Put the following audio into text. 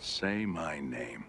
Say my name.